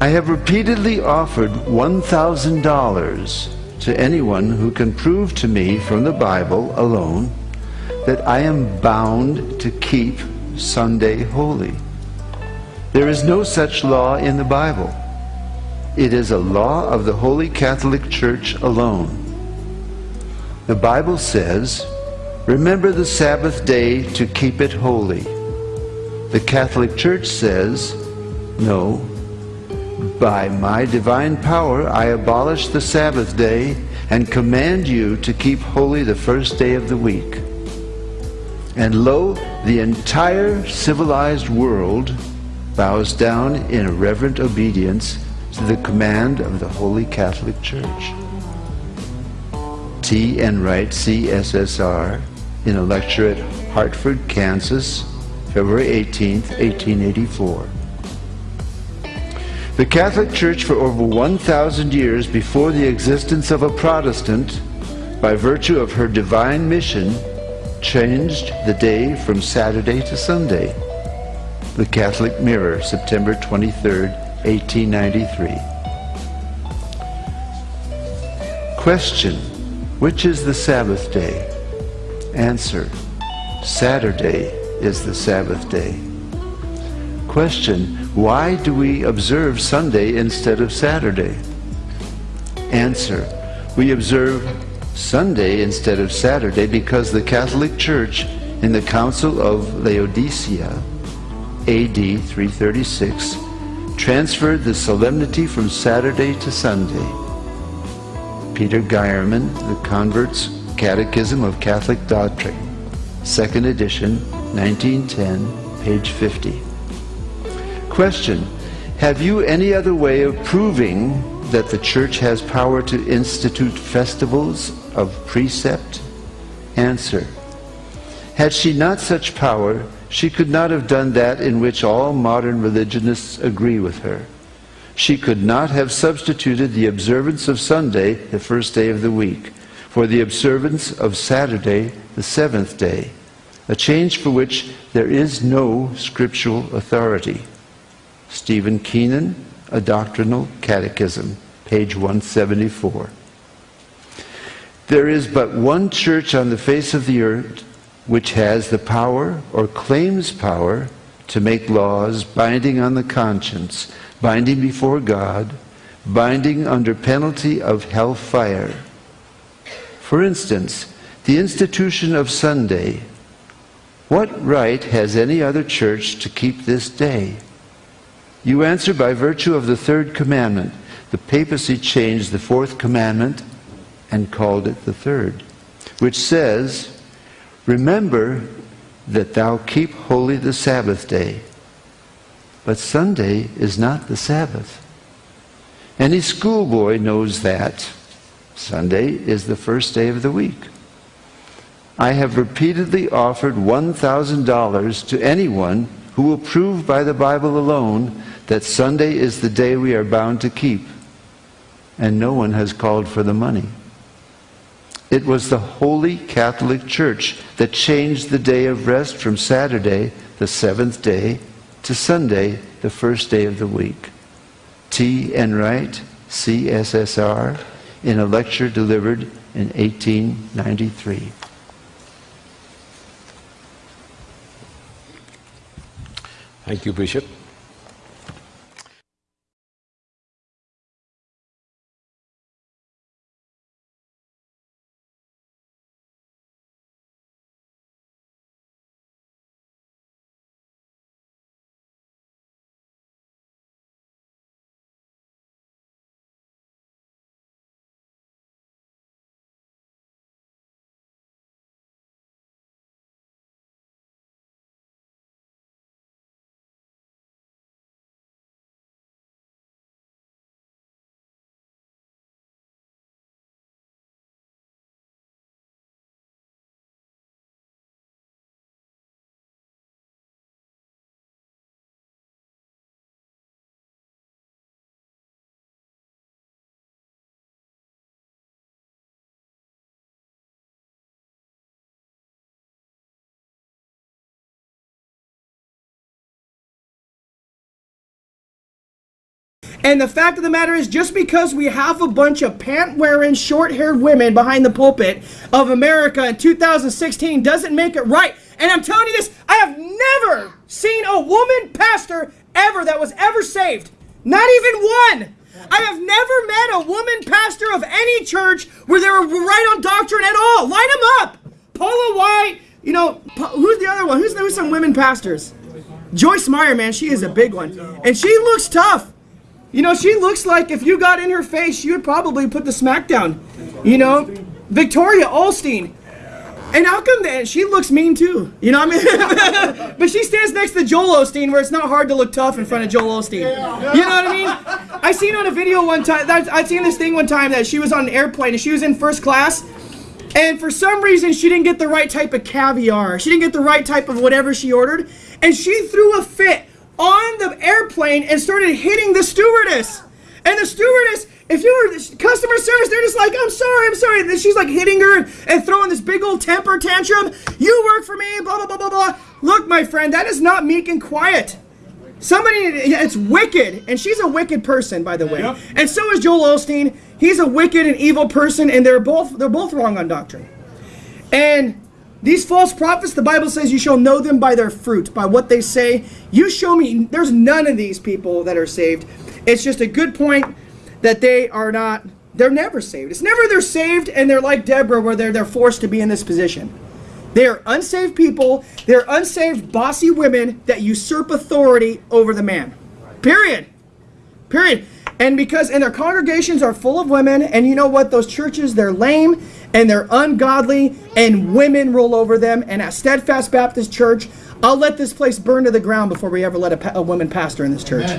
I have repeatedly offered $1,000 to anyone who can prove to me from the Bible alone that I am bound to keep Sunday holy. There is no such law in the Bible. It is a law of the Holy Catholic Church alone. The Bible says, Remember the Sabbath day to keep it holy. The Catholic Church says, No, by my divine power I abolish the Sabbath day and command you to keep holy the first day of the week. And lo, the entire civilized world bows down in reverent obedience to the command of the Holy Catholic Church. T. Enright, CSSR, in a lecture at Hartford, Kansas, February 18, 1884. The Catholic Church for over 1,000 years before the existence of a Protestant, by virtue of her divine mission, changed the day from Saturday to Sunday. The Catholic Mirror, September 23, 1893. Question, which is the Sabbath day? Answer, Saturday is the Sabbath day. Question, why do we observe Sunday instead of Saturday? Answer, we observe Sunday instead of Saturday because the Catholic Church in the Council of Laodicea, AD 336, transferred the solemnity from Saturday to Sunday. Peter Geiermann, The Convert's Catechism of Catholic Doctrine, second edition, 1910, page 50. Question, have you any other way of proving that the church has power to institute festivals of precept? Answer. Had she not such power, she could not have done that in which all modern religionists agree with her. She could not have substituted the observance of Sunday, the first day of the week, for the observance of Saturday, the seventh day, a change for which there is no scriptural authority. Stephen Keenan, A Doctrinal Catechism, page 174. There is but one church on the face of the earth which has the power or claims power to make laws binding on the conscience, binding before God, binding under penalty of hell fire. For instance, the institution of Sunday. What right has any other church to keep this day? You answer by virtue of the third commandment. The papacy changed the fourth commandment and called it the third, which says, Remember that thou keep holy the Sabbath day. But Sunday is not the Sabbath. Any schoolboy knows that. Sunday is the first day of the week. I have repeatedly offered $1,000 to anyone who will prove by the Bible alone that Sunday is the day we are bound to keep. And no one has called for the money. It was the Holy Catholic Church that changed the day of rest from Saturday, the seventh day, to Sunday, the first day of the week. T. Enright, CSSR, in a lecture delivered in 1893. Thank you, Bishop. And the fact of the matter is, just because we have a bunch of pant wearing, short haired women behind the pulpit of America in 2016 doesn't make it right. And I'm telling you this, I have never seen a woman pastor ever that was ever saved. Not even one. I have never met a woman pastor of any church where they were right on doctrine at all. Line them up. Paula White, you know, who's the other one? Who's, who's some women pastors? Joyce Meyer, man, she is a big one. And she looks tough. You know, she looks like if you got in her face, you would probably put the smack down. You know, Victoria Osteen. And how come that she looks mean too? You know what I mean? but she stands next to Joel Osteen, where it's not hard to look tough in front of Joel Osteen. You know what I mean? I seen on a video one time. that- I seen this thing one time that she was on an airplane and she was in first class, and for some reason she didn't get the right type of caviar. She didn't get the right type of whatever she ordered, and she threw a fit on the airplane and started hitting the stewardess. And the stewardess, if you were customer service, they're just like, I'm sorry, I'm sorry. And then she's like hitting her and throwing this big old temper tantrum. You work for me, blah, blah, blah, blah, blah. Look, my friend, that is not meek and quiet. Somebody, it's wicked. And she's a wicked person, by the way. And so is Joel Osteen. He's a wicked and evil person, and they're both they're both wrong on doctrine. And these false prophets, the Bible says you shall know them by their fruit, by what they say. You show me, there's none of these people that are saved. It's just a good point that they are not, they're never saved. It's never they're saved and they're like Deborah where they're, they're forced to be in this position. They are unsaved people, they're unsaved bossy women that usurp authority over the man. Period. Period. And because and their congregations are full of women, and you know what? Those churches, they're lame and they're ungodly, and women rule over them. And at Steadfast Baptist Church, I'll let this place burn to the ground before we ever let a, a woman pastor in this church.